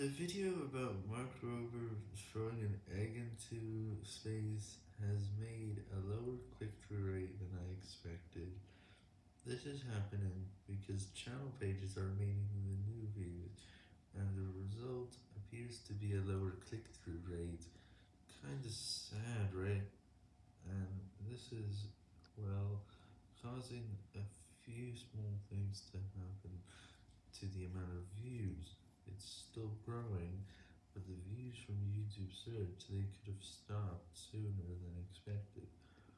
The video about Mark Rober throwing an egg into space has made a lower click-through rate than I expected. This is happening because channel pages are remaining the new views, and the result appears to be a lower click-through rate. Kinda sad, right? And this is, well, causing a few small things to happen to the amount of views. Growing, but the views from YouTube search, they could have